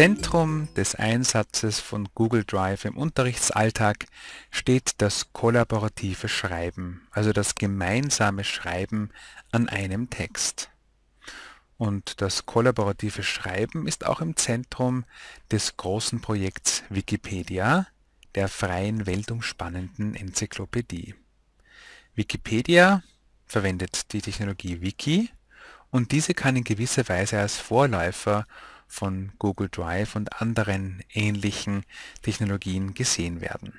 Zentrum des Einsatzes von Google Drive im Unterrichtsalltag steht das kollaborative Schreiben, also das gemeinsame Schreiben an einem Text. Und das kollaborative Schreiben ist auch im Zentrum des großen Projekts Wikipedia, der freien weltumspannenden Enzyklopädie. Wikipedia verwendet die Technologie Wiki und diese kann in gewisser Weise als Vorläufer von Google Drive und anderen ähnlichen Technologien gesehen werden.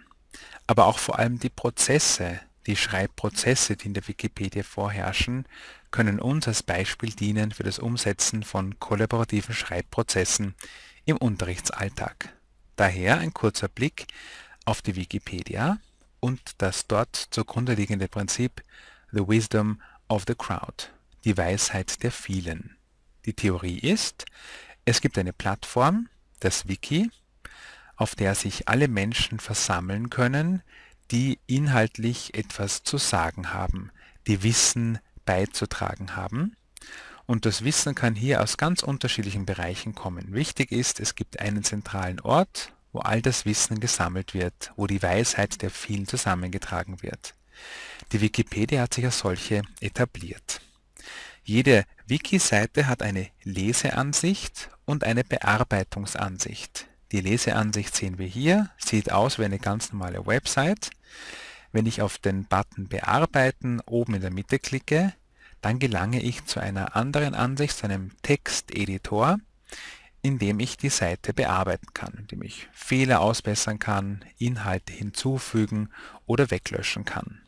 Aber auch vor allem die Prozesse, die Schreibprozesse, die in der Wikipedia vorherrschen, können uns als Beispiel dienen für das Umsetzen von kollaborativen Schreibprozessen im Unterrichtsalltag. Daher ein kurzer Blick auf die Wikipedia und das dort zugrunde liegende Prinzip The Wisdom of the Crowd, die Weisheit der Vielen. Die Theorie ist, es gibt eine Plattform, das Wiki, auf der sich alle Menschen versammeln können, die inhaltlich etwas zu sagen haben, die Wissen beizutragen haben. Und das Wissen kann hier aus ganz unterschiedlichen Bereichen kommen. Wichtig ist, es gibt einen zentralen Ort, wo all das Wissen gesammelt wird, wo die Weisheit der vielen zusammengetragen wird. Die Wikipedia hat sich als solche etabliert. Jede Wiki-Seite hat eine Leseansicht und eine Bearbeitungsansicht. Die Leseansicht sehen wir hier, sieht aus wie eine ganz normale Website. Wenn ich auf den Button Bearbeiten oben in der Mitte klicke, dann gelange ich zu einer anderen Ansicht, zu einem Texteditor, in dem ich die Seite bearbeiten kann, in dem ich Fehler ausbessern kann, Inhalte hinzufügen oder weglöschen kann.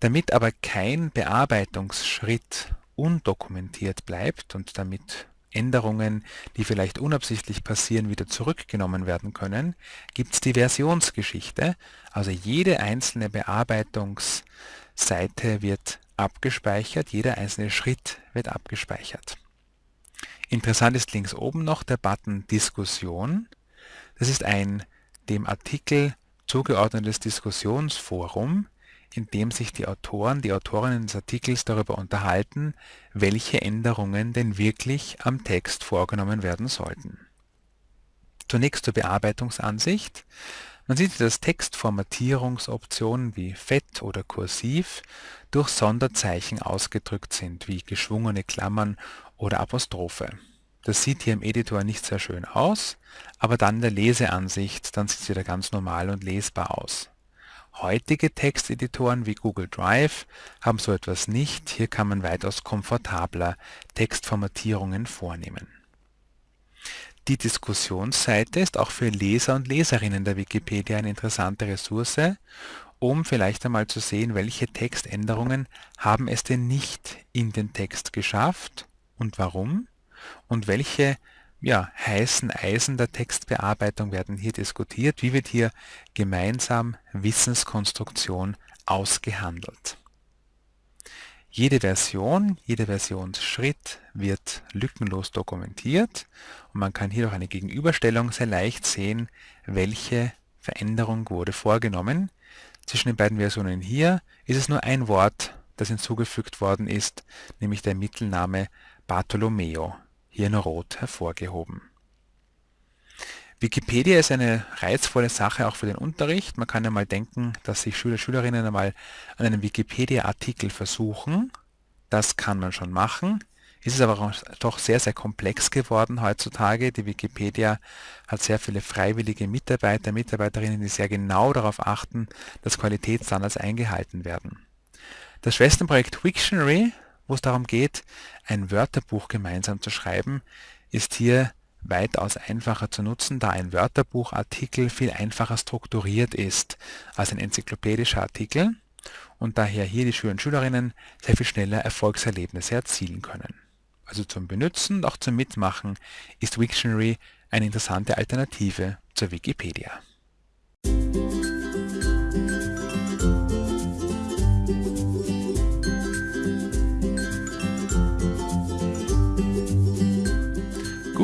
Damit aber kein Bearbeitungsschritt undokumentiert bleibt und damit Änderungen, die vielleicht unabsichtlich passieren, wieder zurückgenommen werden können, gibt es die Versionsgeschichte. Also jede einzelne Bearbeitungsseite wird abgespeichert, jeder einzelne Schritt wird abgespeichert. Interessant ist links oben noch der Button Diskussion. Das ist ein dem Artikel zugeordnetes Diskussionsforum, in dem sich die Autoren, die Autorinnen des Artikels darüber unterhalten, welche Änderungen denn wirklich am Text vorgenommen werden sollten. Zunächst zur Bearbeitungsansicht. Man sieht, dass Textformatierungsoptionen wie Fett oder Kursiv durch Sonderzeichen ausgedrückt sind, wie geschwungene Klammern oder Apostrophe. Das sieht hier im Editor nicht sehr schön aus, aber dann in der Leseansicht, dann sieht es wieder ganz normal und lesbar aus. Heutige Texteditoren wie Google Drive haben so etwas nicht, hier kann man weitaus komfortabler Textformatierungen vornehmen. Die Diskussionsseite ist auch für Leser und Leserinnen der Wikipedia eine interessante Ressource, um vielleicht einmal zu sehen, welche Textänderungen haben es denn nicht in den Text geschafft und warum und welche ja, heißen Eisen der Textbearbeitung werden hier diskutiert. Wie wird hier gemeinsam Wissenskonstruktion ausgehandelt? Jede Version, jeder Versionsschritt wird lückenlos dokumentiert und man kann hier durch eine Gegenüberstellung sehr leicht sehen, welche Veränderung wurde vorgenommen. Zwischen den beiden Versionen hier ist es nur ein Wort, das hinzugefügt worden ist, nämlich der Mittelname Bartolomeo hier in Rot hervorgehoben. Wikipedia ist eine reizvolle Sache auch für den Unterricht. Man kann ja mal denken, dass sich Schüler, Schülerinnen einmal an einem Wikipedia-Artikel versuchen. Das kann man schon machen. Es ist aber doch sehr, sehr komplex geworden heutzutage. Die Wikipedia hat sehr viele freiwillige Mitarbeiter, Mitarbeiterinnen, die sehr genau darauf achten, dass Qualitätsstandards eingehalten werden. Das Schwesterprojekt Wiktionary wo es darum geht, ein Wörterbuch gemeinsam zu schreiben, ist hier weitaus einfacher zu nutzen, da ein Wörterbuchartikel viel einfacher strukturiert ist als ein enzyklopädischer Artikel und daher hier die Schüler und Schülerinnen sehr viel schneller Erfolgserlebnisse erzielen können. Also zum Benutzen und auch zum Mitmachen ist Wiktionary eine interessante Alternative zur Wikipedia.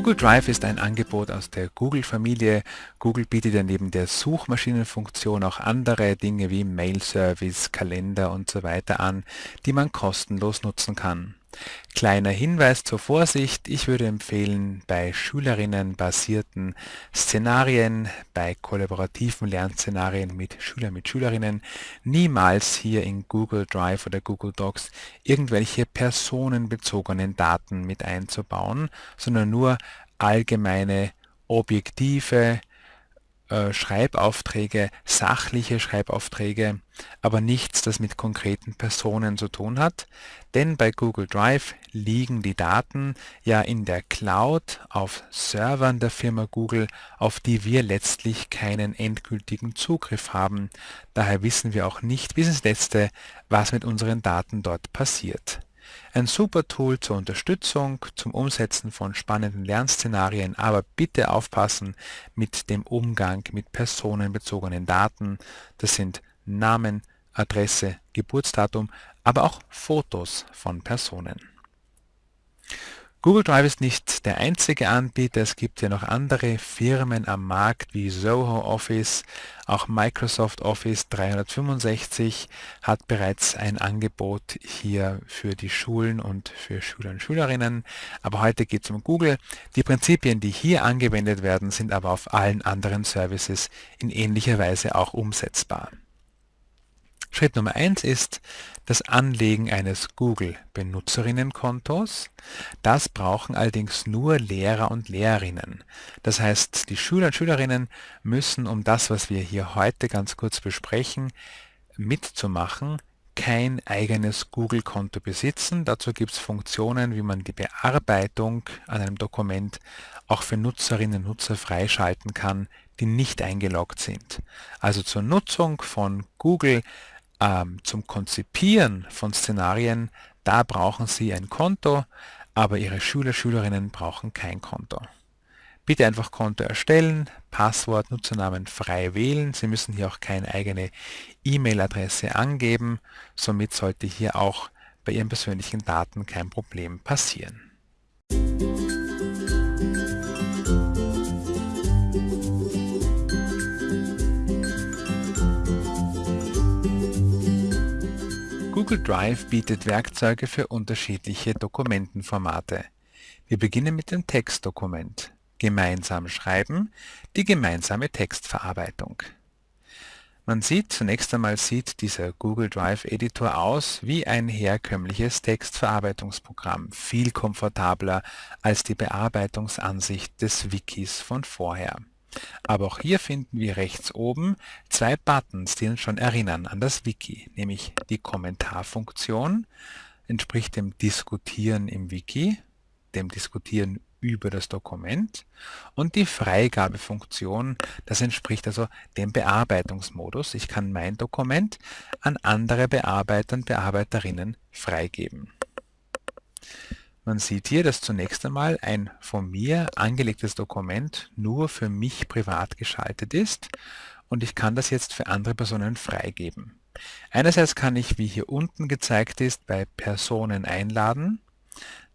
Google Drive ist ein Angebot aus der Google-Familie. Google bietet ja neben der Suchmaschinenfunktion auch andere Dinge wie Mail-Service, Kalender und so weiter an, die man kostenlos nutzen kann. Kleiner Hinweis zur Vorsicht, ich würde empfehlen, bei Schülerinnen-basierten Szenarien, bei kollaborativen Lernszenarien mit Schülern mit Schülerinnen niemals hier in Google Drive oder Google Docs irgendwelche personenbezogenen Daten mit einzubauen, sondern nur allgemeine objektive äh, Schreibaufträge, sachliche Schreibaufträge, aber nichts, das mit konkreten Personen zu tun hat, denn bei Google Drive liegen die Daten ja in der Cloud auf Servern der Firma Google, auf die wir letztlich keinen endgültigen Zugriff haben. Daher wissen wir auch nicht bis ins Letzte, was mit unseren Daten dort passiert. Ein super Tool zur Unterstützung, zum Umsetzen von spannenden Lernszenarien, aber bitte aufpassen mit dem Umgang mit personenbezogenen Daten. Das sind Namen, Adresse, Geburtsdatum, aber auch Fotos von Personen. Google Drive ist nicht der einzige Anbieter, es gibt ja noch andere Firmen am Markt wie Zoho Office, auch Microsoft Office 365 hat bereits ein Angebot hier für die Schulen und für Schüler und Schülerinnen, aber heute geht es um Google. Die Prinzipien, die hier angewendet werden, sind aber auf allen anderen Services in ähnlicher Weise auch umsetzbar. Schritt Nummer 1 ist das Anlegen eines Google-Benutzerinnenkontos. Das brauchen allerdings nur Lehrer und Lehrerinnen. Das heißt, die Schüler und Schülerinnen müssen, um das, was wir hier heute ganz kurz besprechen, mitzumachen, kein eigenes Google-Konto besitzen. Dazu gibt es Funktionen, wie man die Bearbeitung an einem Dokument auch für Nutzerinnen und Nutzer freischalten kann, die nicht eingeloggt sind. Also zur Nutzung von Google ähm, zum Konzipieren von Szenarien, da brauchen Sie ein Konto, aber Ihre Schüler, Schülerinnen brauchen kein Konto. Bitte einfach Konto erstellen, Passwort, Nutzernamen frei wählen. Sie müssen hier auch keine eigene E-Mail-Adresse angeben. Somit sollte hier auch bei Ihren persönlichen Daten kein Problem passieren. Google Drive bietet Werkzeuge für unterschiedliche Dokumentenformate. Wir beginnen mit dem Textdokument. Gemeinsam schreiben, die gemeinsame Textverarbeitung. Man sieht, zunächst einmal sieht dieser Google Drive Editor aus wie ein herkömmliches Textverarbeitungsprogramm, viel komfortabler als die Bearbeitungsansicht des Wikis von vorher. Aber auch hier finden wir rechts oben zwei Buttons, die uns schon erinnern an das Wiki, nämlich die Kommentarfunktion, entspricht dem Diskutieren im Wiki, dem Diskutieren über das Dokument und die Freigabefunktion, das entspricht also dem Bearbeitungsmodus. Ich kann mein Dokument an andere Bearbeiter und Bearbeiterinnen freigeben. Man sieht hier, dass zunächst einmal ein von mir angelegtes Dokument nur für mich privat geschaltet ist und ich kann das jetzt für andere Personen freigeben. Einerseits kann ich, wie hier unten gezeigt ist, bei Personen einladen,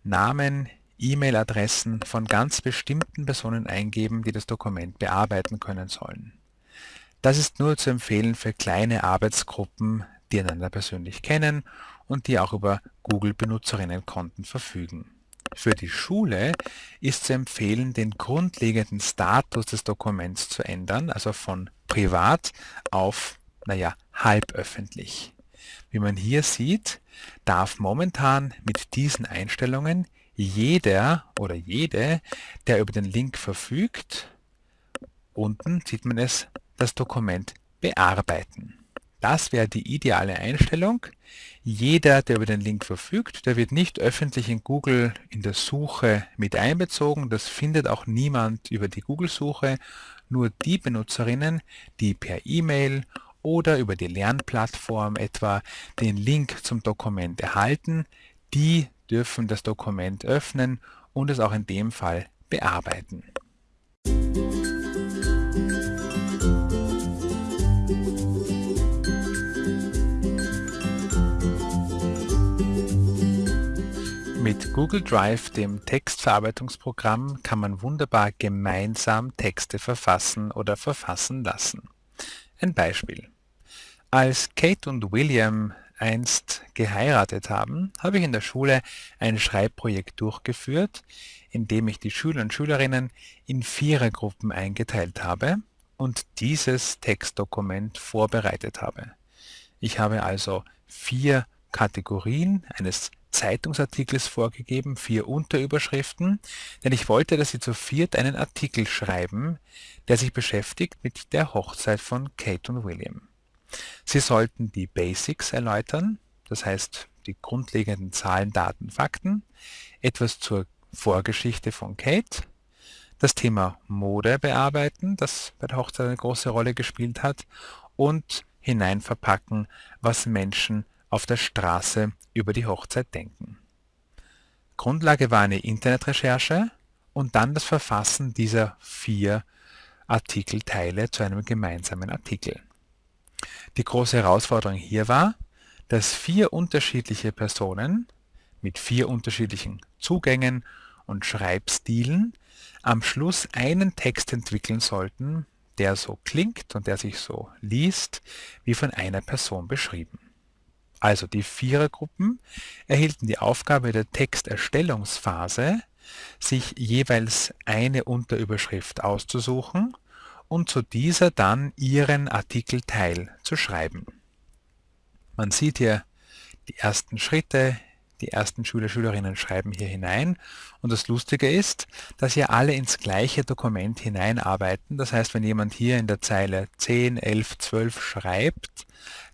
Namen, E-Mail-Adressen von ganz bestimmten Personen eingeben, die das Dokument bearbeiten können sollen. Das ist nur zu empfehlen für kleine Arbeitsgruppen, die einander persönlich kennen und die auch über Google-Benutzerinnenkonten verfügen. Für die Schule ist zu empfehlen, den grundlegenden Status des Dokuments zu ändern, also von privat auf, naja, halböffentlich. Wie man hier sieht, darf momentan mit diesen Einstellungen jeder oder jede, der über den Link verfügt, unten sieht man es, das Dokument bearbeiten. Das wäre die ideale Einstellung. Jeder, der über den Link verfügt, der wird nicht öffentlich in Google in der Suche mit einbezogen. Das findet auch niemand über die Google-Suche. Nur die Benutzerinnen, die per E-Mail oder über die Lernplattform etwa den Link zum Dokument erhalten, die dürfen das Dokument öffnen und es auch in dem Fall bearbeiten. Mit Google Drive, dem Textverarbeitungsprogramm, kann man wunderbar gemeinsam Texte verfassen oder verfassen lassen. Ein Beispiel. Als Kate und William einst geheiratet haben, habe ich in der Schule ein Schreibprojekt durchgeführt, in dem ich die Schüler und Schülerinnen in Vierergruppen eingeteilt habe und dieses Textdokument vorbereitet habe. Ich habe also vier Kategorien eines Zeitungsartikels vorgegeben, vier Unterüberschriften, denn ich wollte, dass Sie zu viert einen Artikel schreiben, der sich beschäftigt mit der Hochzeit von Kate und William. Sie sollten die Basics erläutern, das heißt die grundlegenden Zahlen, Daten, Fakten, etwas zur Vorgeschichte von Kate, das Thema Mode bearbeiten, das bei der Hochzeit eine große Rolle gespielt hat, und hineinverpacken, was Menschen auf der Straße über die Hochzeit denken. Grundlage war eine Internetrecherche und dann das Verfassen dieser vier Artikelteile zu einem gemeinsamen Artikel. Die große Herausforderung hier war, dass vier unterschiedliche Personen mit vier unterschiedlichen Zugängen und Schreibstilen am Schluss einen Text entwickeln sollten, der so klingt und der sich so liest, wie von einer Person beschrieben. Also die Vierergruppen erhielten die Aufgabe der Texterstellungsphase, sich jeweils eine Unterüberschrift auszusuchen und zu dieser dann ihren Artikelteil zu schreiben. Man sieht hier die ersten Schritte, die ersten Schüler, Schülerinnen schreiben hier hinein und das Lustige ist, dass hier alle ins gleiche Dokument hineinarbeiten. Das heißt, wenn jemand hier in der Zeile 10, 11, 12 schreibt,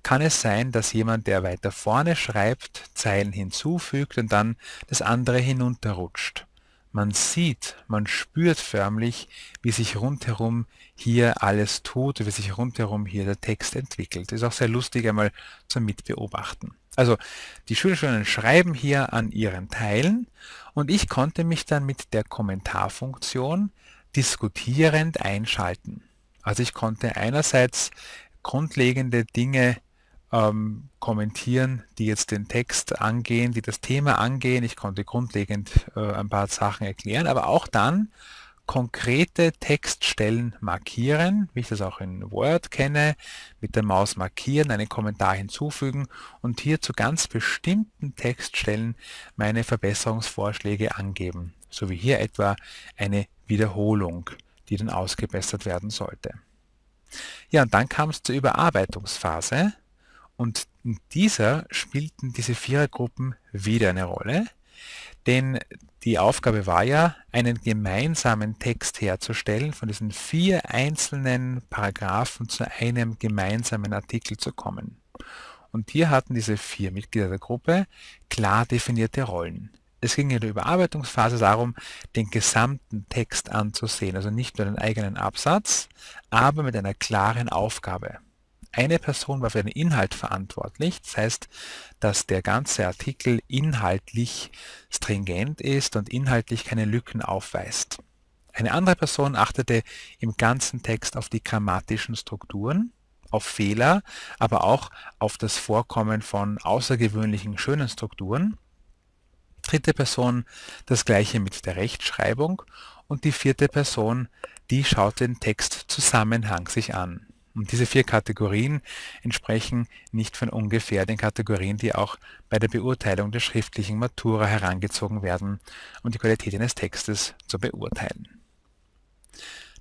kann es sein, dass jemand, der weiter vorne schreibt, Zeilen hinzufügt und dann das andere hinunterrutscht. Man sieht, man spürt förmlich, wie sich rundherum hier alles tut, wie sich rundherum hier der Text entwickelt. Ist auch sehr lustig einmal zum Mitbeobachten. Also die Schülerinnen schreiben hier an ihren Teilen und ich konnte mich dann mit der Kommentarfunktion diskutierend einschalten. Also ich konnte einerseits grundlegende Dinge ähm, kommentieren, die jetzt den Text angehen, die das Thema angehen. Ich konnte grundlegend äh, ein paar Sachen erklären, aber auch dann konkrete Textstellen markieren, wie ich das auch in Word kenne, mit der Maus markieren, einen Kommentar hinzufügen und hier zu ganz bestimmten Textstellen meine Verbesserungsvorschläge angeben, so wie hier etwa eine Wiederholung, die dann ausgebessert werden sollte. Ja, und dann kam es zur Überarbeitungsphase. Und in dieser spielten diese Vierergruppen wieder eine Rolle, denn die Aufgabe war ja, einen gemeinsamen Text herzustellen, von diesen vier einzelnen Paragraphen zu einem gemeinsamen Artikel zu kommen. Und hier hatten diese vier Mitglieder der Gruppe klar definierte Rollen. Es ging in der Überarbeitungsphase darum, den gesamten Text anzusehen, also nicht nur den eigenen Absatz, aber mit einer klaren Aufgabe. Eine Person war für den Inhalt verantwortlich, das heißt, dass der ganze Artikel inhaltlich stringent ist und inhaltlich keine Lücken aufweist. Eine andere Person achtete im ganzen Text auf die grammatischen Strukturen, auf Fehler, aber auch auf das Vorkommen von außergewöhnlichen schönen Strukturen. Dritte Person das gleiche mit der Rechtschreibung und die vierte Person, die schaut den Text Zusammenhang sich an. Und diese vier Kategorien entsprechen nicht von ungefähr den Kategorien, die auch bei der Beurteilung der schriftlichen Matura herangezogen werden, um die Qualität eines Textes zu beurteilen.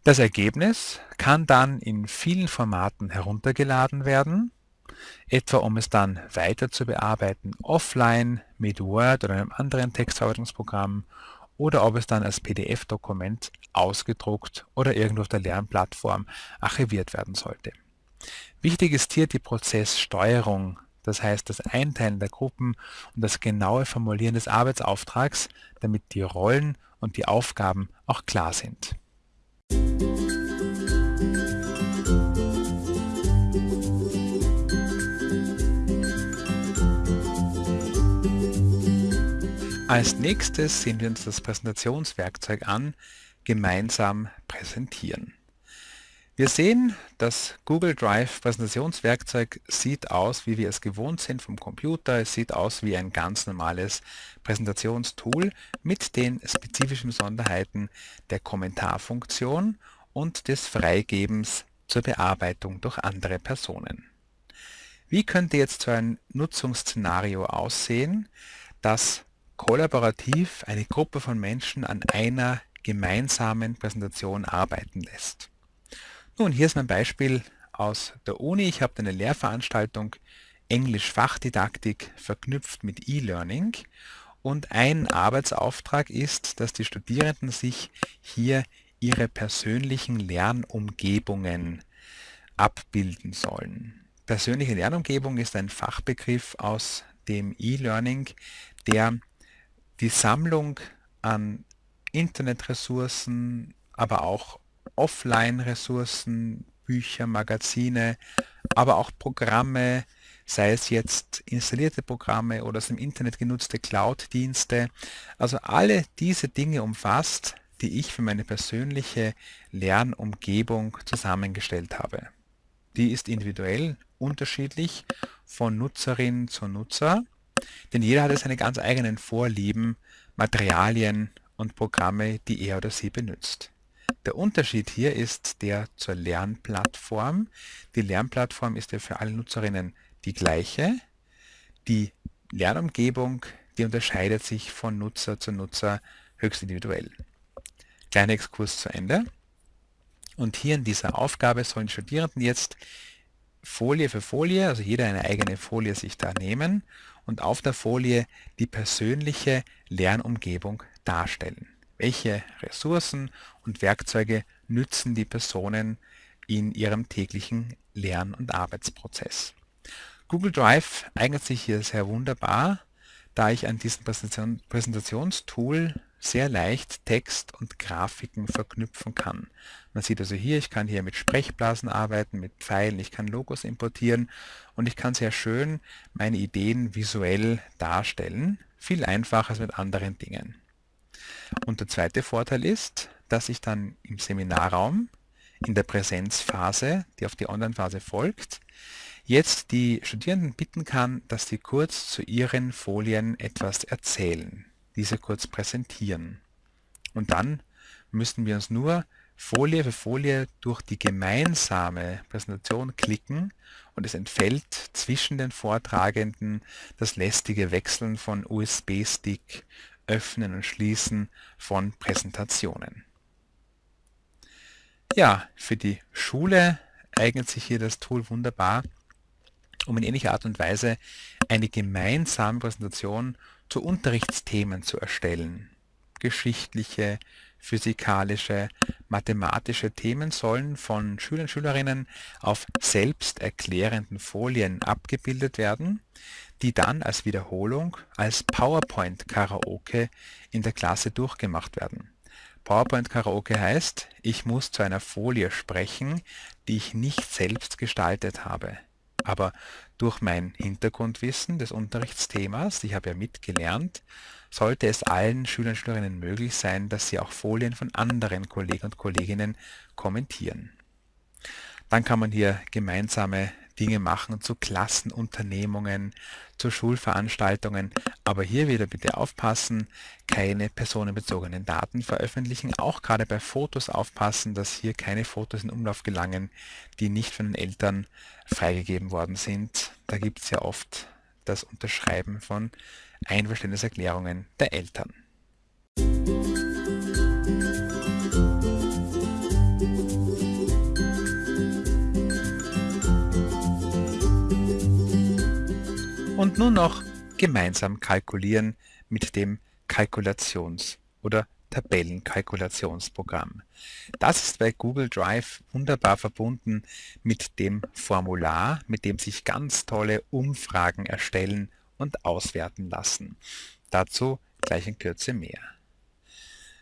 Das Ergebnis kann dann in vielen Formaten heruntergeladen werden, etwa um es dann weiter zu bearbeiten offline mit Word oder einem anderen Textverarbeitungsprogramm oder ob es dann als PDF-Dokument ausgedruckt oder irgendwo auf der Lernplattform archiviert werden sollte. Wichtig ist hier die Prozesssteuerung, das heißt das Einteilen der Gruppen und das genaue Formulieren des Arbeitsauftrags, damit die Rollen und die Aufgaben auch klar sind. Als nächstes sehen wir uns das Präsentationswerkzeug an, gemeinsam präsentieren. Wir sehen, das Google Drive Präsentationswerkzeug sieht aus, wie wir es gewohnt sind vom Computer. Es sieht aus wie ein ganz normales Präsentationstool mit den spezifischen Besonderheiten der Kommentarfunktion und des Freigebens zur Bearbeitung durch andere Personen. Wie könnte jetzt so ein Nutzungsszenario aussehen, das kollaborativ eine Gruppe von Menschen an einer gemeinsamen Präsentation arbeiten lässt? Nun, hier ist mein Beispiel aus der Uni. Ich habe eine Lehrveranstaltung Englisch Fachdidaktik verknüpft mit E-Learning und ein Arbeitsauftrag ist, dass die Studierenden sich hier ihre persönlichen Lernumgebungen abbilden sollen. Persönliche Lernumgebung ist ein Fachbegriff aus dem E-Learning, der die Sammlung an Internetressourcen, aber auch Offline-Ressourcen, Bücher, Magazine, aber auch Programme, sei es jetzt installierte Programme oder aus dem Internet genutzte Cloud-Dienste, also alle diese Dinge umfasst, die ich für meine persönliche Lernumgebung zusammengestellt habe. Die ist individuell unterschiedlich von Nutzerin zu Nutzer, denn jeder hat seine ganz eigenen Vorlieben, Materialien und Programme, die er oder sie benutzt. Der Unterschied hier ist der zur Lernplattform. Die Lernplattform ist ja für alle Nutzerinnen die gleiche. Die Lernumgebung, die unterscheidet sich von Nutzer zu Nutzer höchst individuell. Kleiner Exkurs zu Ende. Und hier in dieser Aufgabe sollen Studierenden jetzt Folie für Folie, also jeder eine eigene Folie sich da nehmen und auf der Folie die persönliche Lernumgebung darstellen. Welche Ressourcen und Werkzeuge nützen die Personen in ihrem täglichen Lern- und Arbeitsprozess. Google Drive eignet sich hier sehr wunderbar, da ich an diesem Präsentation, Präsentationstool sehr leicht Text und Grafiken verknüpfen kann. Man sieht also hier, ich kann hier mit Sprechblasen arbeiten, mit Pfeilen, ich kann Logos importieren und ich kann sehr schön meine Ideen visuell darstellen, viel einfacher als mit anderen Dingen. Und der zweite Vorteil ist, dass ich dann im Seminarraum in der Präsenzphase, die auf die Online-Phase folgt, jetzt die Studierenden bitten kann, dass sie kurz zu ihren Folien etwas erzählen, diese kurz präsentieren. Und dann müssten wir uns nur Folie für Folie durch die gemeinsame Präsentation klicken und es entfällt zwischen den Vortragenden das lästige Wechseln von USB-Stick, Öffnen und Schließen von Präsentationen. Ja, für die Schule eignet sich hier das Tool wunderbar, um in ähnlicher Art und Weise eine gemeinsame Präsentation zu Unterrichtsthemen zu erstellen. Geschichtliche, physikalische, mathematische Themen sollen von Schülern und Schülerinnen auf selbsterklärenden Folien abgebildet werden, die dann als Wiederholung als PowerPoint-Karaoke in der Klasse durchgemacht werden. PowerPoint-Karaoke heißt, ich muss zu einer Folie sprechen, die ich nicht selbst gestaltet habe aber durch mein Hintergrundwissen des Unterrichtsthemas, ich habe ja mitgelernt, sollte es allen Schülern und Schülerinnen möglich sein, dass sie auch Folien von anderen Kollegen und Kolleginnen kommentieren. Dann kann man hier gemeinsame Dinge machen zu Klassenunternehmungen, zu Schulveranstaltungen. Aber hier wieder bitte aufpassen, keine personenbezogenen Daten veröffentlichen. Auch gerade bei Fotos aufpassen, dass hier keine Fotos in Umlauf gelangen, die nicht von den Eltern freigegeben worden sind. Da gibt es ja oft das Unterschreiben von Einverständniserklärungen der Eltern. Und nun noch gemeinsam kalkulieren mit dem Kalkulations- oder Tabellenkalkulationsprogramm. Das ist bei Google Drive wunderbar verbunden mit dem Formular, mit dem sich ganz tolle Umfragen erstellen und auswerten lassen. Dazu gleich in Kürze mehr.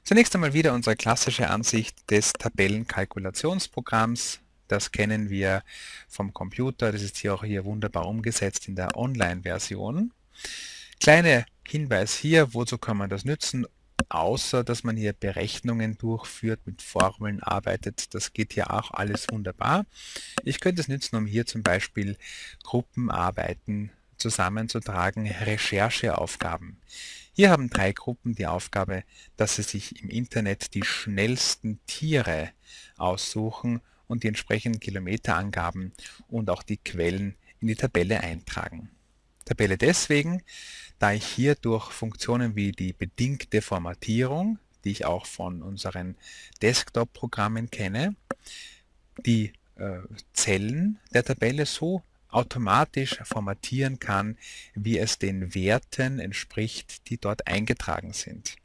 Zunächst einmal wieder unsere klassische Ansicht des Tabellenkalkulationsprogramms das kennen wir vom Computer, das ist hier auch hier wunderbar umgesetzt in der Online-Version. Kleiner Hinweis hier, wozu kann man das nützen, außer dass man hier Berechnungen durchführt, mit Formeln arbeitet. Das geht hier auch alles wunderbar. Ich könnte es nützen, um hier zum Beispiel Gruppenarbeiten zusammenzutragen, Rechercheaufgaben. Hier haben drei Gruppen die Aufgabe, dass sie sich im Internet die schnellsten Tiere aussuchen und die entsprechenden Kilometerangaben und auch die Quellen in die Tabelle eintragen. Tabelle deswegen, da ich hier durch Funktionen wie die bedingte Formatierung, die ich auch von unseren Desktop-Programmen kenne, die äh, Zellen der Tabelle so automatisch formatieren kann, wie es den Werten entspricht, die dort eingetragen sind.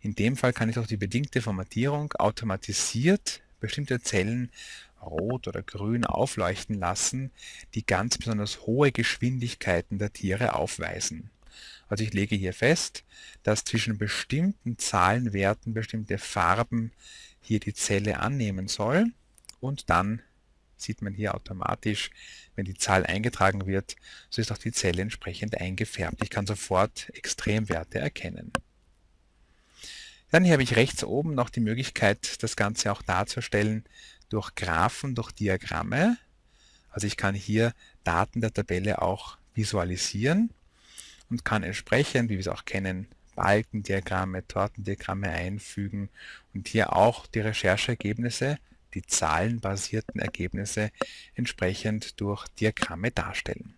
In dem Fall kann ich durch die bedingte Formatierung automatisiert bestimmte Zellen rot oder grün aufleuchten lassen, die ganz besonders hohe Geschwindigkeiten der Tiere aufweisen. Also ich lege hier fest, dass zwischen bestimmten Zahlenwerten bestimmte Farben hier die Zelle annehmen soll und dann sieht man hier automatisch, wenn die Zahl eingetragen wird, so ist auch die Zelle entsprechend eingefärbt. Ich kann sofort Extremwerte erkennen. Dann hier habe ich rechts oben noch die Möglichkeit, das Ganze auch darzustellen durch Graphen, durch Diagramme. Also ich kann hier Daten der Tabelle auch visualisieren und kann entsprechend, wie wir es auch kennen, Balkendiagramme, Tortendiagramme einfügen und hier auch die Rechercheergebnisse, die zahlenbasierten Ergebnisse entsprechend durch Diagramme darstellen.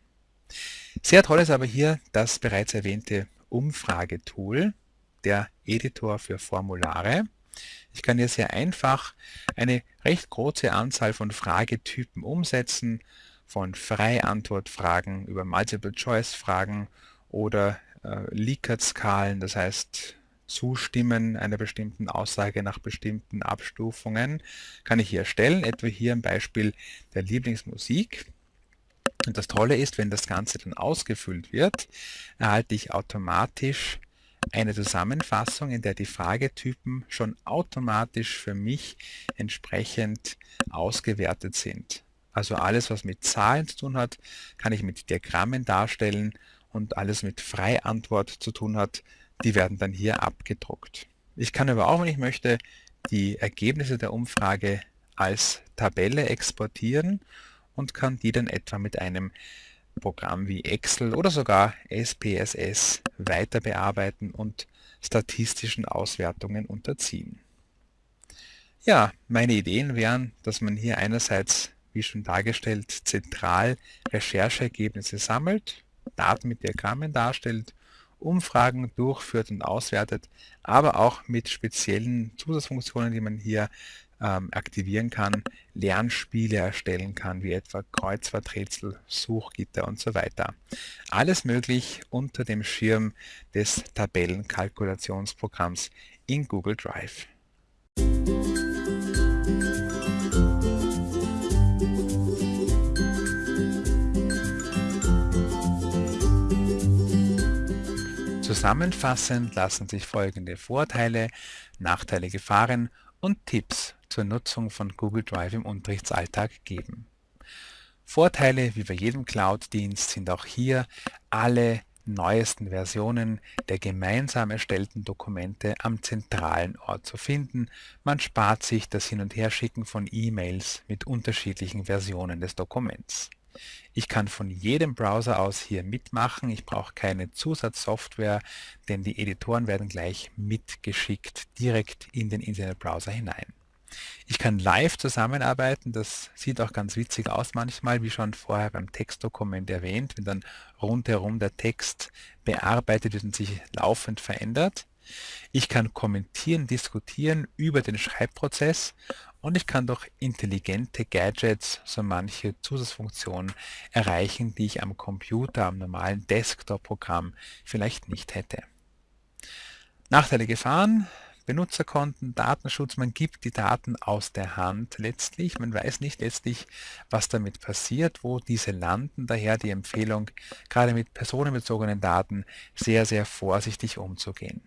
Sehr toll ist aber hier das bereits erwähnte Umfragetool, der Editor für Formulare. Ich kann hier sehr einfach eine recht große Anzahl von Fragetypen umsetzen, von Freiantwortfragen über Multiple-Choice-Fragen oder äh, Likert-Skalen, das heißt Zustimmen einer bestimmten Aussage nach bestimmten Abstufungen, kann ich hier erstellen, etwa hier im Beispiel der Lieblingsmusik. Und das Tolle ist, wenn das Ganze dann ausgefüllt wird, erhalte ich automatisch eine Zusammenfassung, in der die Fragetypen schon automatisch für mich entsprechend ausgewertet sind. Also alles, was mit Zahlen zu tun hat, kann ich mit Diagrammen darstellen und alles mit Freiantwort zu tun hat, die werden dann hier abgedruckt. Ich kann aber auch, wenn ich möchte, die Ergebnisse der Umfrage als Tabelle exportieren und kann die dann etwa mit einem Programm wie Excel oder sogar SPSS weiter bearbeiten und statistischen Auswertungen unterziehen. Ja, meine Ideen wären, dass man hier einerseits, wie schon dargestellt, zentral Rechercheergebnisse sammelt, Daten mit Diagrammen darstellt, Umfragen durchführt und auswertet, aber auch mit speziellen Zusatzfunktionen, die man hier ähm, aktivieren kann, Lernspiele erstellen kann, wie etwa Kreuzworträtsel, Suchgitter und so weiter. Alles möglich unter dem Schirm des Tabellenkalkulationsprogramms in Google Drive. Zusammenfassend lassen sich folgende Vorteile, Nachteile, Gefahren und Tipps zur Nutzung von Google Drive im Unterrichtsalltag geben. Vorteile wie bei jedem Cloud-Dienst sind auch hier alle neuesten Versionen der gemeinsam erstellten Dokumente am zentralen Ort zu finden. Man spart sich das Hin- und Herschicken von E-Mails mit unterschiedlichen Versionen des Dokuments. Ich kann von jedem Browser aus hier mitmachen. Ich brauche keine Zusatzsoftware, denn die Editoren werden gleich mitgeschickt direkt in den Internetbrowser hinein. Ich kann live zusammenarbeiten, das sieht auch ganz witzig aus manchmal, wie schon vorher beim Textdokument erwähnt, wenn dann rundherum der Text bearbeitet wird und sich laufend verändert. Ich kann kommentieren, diskutieren über den Schreibprozess und ich kann durch intelligente Gadgets so manche Zusatzfunktionen erreichen, die ich am Computer, am normalen Desktop-Programm vielleicht nicht hätte. Nachteile Gefahren, Benutzerkonten, Datenschutz, man gibt die Daten aus der Hand letztlich. Man weiß nicht letztlich, was damit passiert, wo diese landen. Daher die Empfehlung, gerade mit personenbezogenen Daten sehr, sehr vorsichtig umzugehen.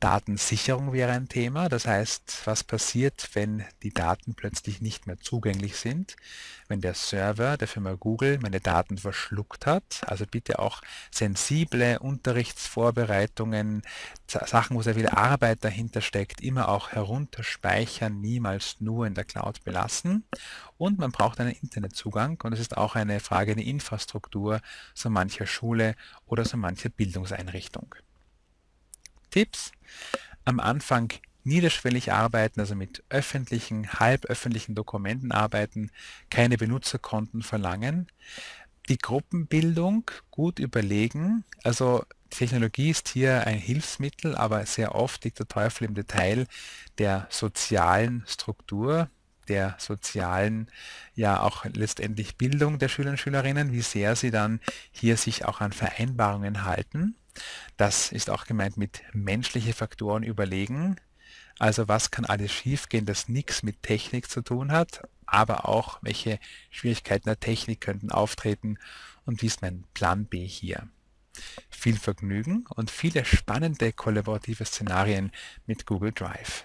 Datensicherung wäre ein Thema, das heißt, was passiert, wenn die Daten plötzlich nicht mehr zugänglich sind, wenn der Server der Firma Google meine Daten verschluckt hat, also bitte auch sensible Unterrichtsvorbereitungen, Sachen, wo sehr viel Arbeit dahinter steckt, immer auch herunterspeichern, niemals nur in der Cloud belassen. Und man braucht einen Internetzugang und es ist auch eine Frage der Infrastruktur so mancher Schule oder so mancher Bildungseinrichtung. Tipps. Am Anfang niederschwellig arbeiten, also mit öffentlichen, halböffentlichen Dokumenten arbeiten, keine Benutzerkonten verlangen. die Gruppenbildung gut überlegen. Also Technologie ist hier ein Hilfsmittel, aber sehr oft liegt der Teufel im Detail der sozialen Struktur, der sozialen, ja auch letztendlich Bildung der Schüler und Schülerinnen, wie sehr sie dann hier sich auch an Vereinbarungen halten. Das ist auch gemeint mit menschliche Faktoren überlegen. Also was kann alles schiefgehen, das nichts mit Technik zu tun hat, aber auch welche Schwierigkeiten der Technik könnten auftreten und wie ist mein Plan B hier. Viel Vergnügen und viele spannende kollaborative Szenarien mit Google Drive.